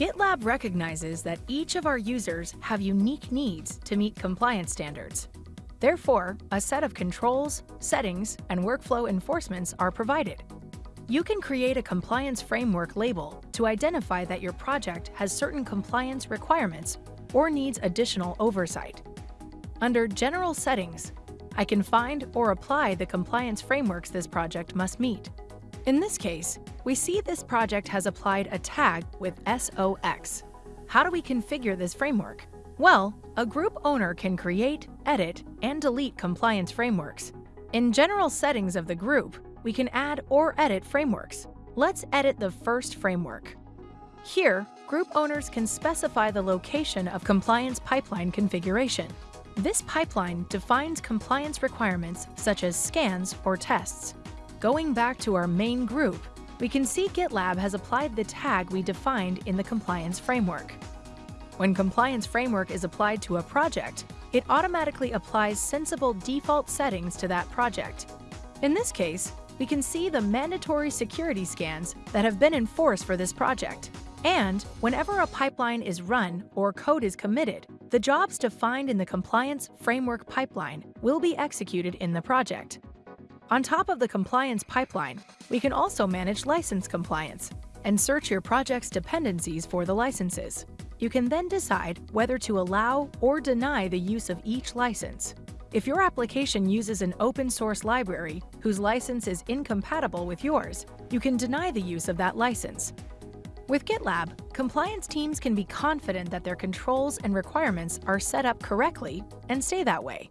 GitLab recognizes that each of our users have unique needs to meet compliance standards. Therefore, a set of controls, settings, and workflow enforcements are provided. You can create a compliance framework label to identify that your project has certain compliance requirements or needs additional oversight. Under General Settings, I can find or apply the compliance frameworks this project must meet. In this case, we see this project has applied a tag with SOX. How do we configure this framework? Well, a group owner can create, edit, and delete compliance frameworks. In general settings of the group, we can add or edit frameworks. Let's edit the first framework. Here, group owners can specify the location of compliance pipeline configuration. This pipeline defines compliance requirements such as scans or tests. Going back to our main group, we can see GitLab has applied the tag we defined in the compliance framework. When compliance framework is applied to a project, it automatically applies sensible default settings to that project. In this case, we can see the mandatory security scans that have been enforced for this project. And whenever a pipeline is run or code is committed, the jobs defined in the compliance framework pipeline will be executed in the project. On top of the compliance pipeline, we can also manage license compliance and search your project's dependencies for the licenses. You can then decide whether to allow or deny the use of each license. If your application uses an open source library whose license is incompatible with yours, you can deny the use of that license. With GitLab, compliance teams can be confident that their controls and requirements are set up correctly and stay that way.